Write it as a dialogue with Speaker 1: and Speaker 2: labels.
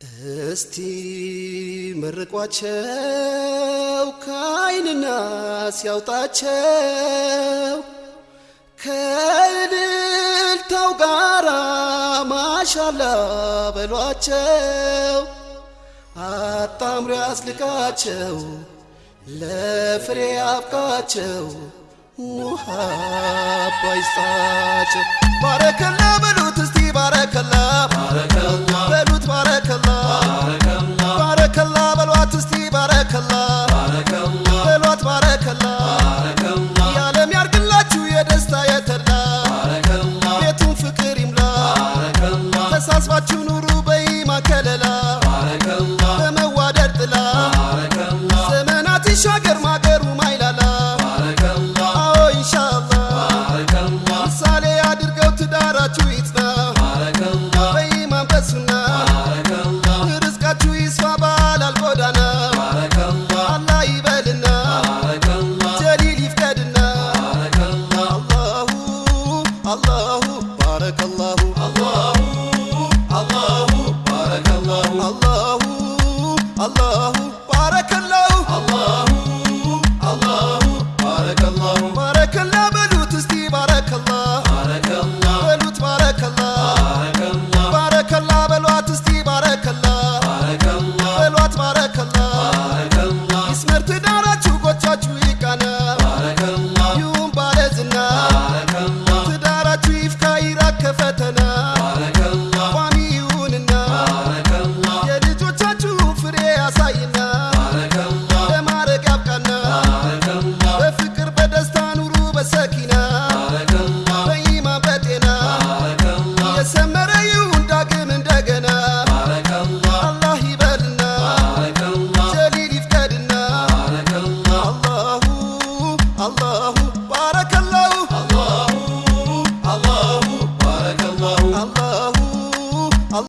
Speaker 1: እስቲ መርቋቸው ከአይንና ሲያውጣቸው ከእልልታው ጋራ ማሻላ በሏቸው አጣምሮ ያስልቃቸው ለፍሬ አብቃቸው ውሃ ባይስጣቸው ባረከላ በሉት እስቲ ባረከላ በሉት ተሳስባችሁ ኑሩ በኢማን ከለላ በመዋደድ ጥላ ዘመናት ይሻገር ማገሩ ማይላላ አዎ ኢንሻአላህ ምሳሌ አድርገው ትዳራችሁ ይጽና በኢማን በሱና ርዝቃችሁ ይስፋ ባላል ጎዳና አላህ ይበልና ጀሊል ይፍቀድና አላሁ አላሁ ባረከላሁ አላሁ አላሁ ባረከላሁ ባረከላ በሉት እስቲ ባረከላ በሉት ባረከላ ባረከላ በሏት እስቲ ባረከላ በሏት ባረከላ ጀሊል ይፍቀድና አላሁ አላሁ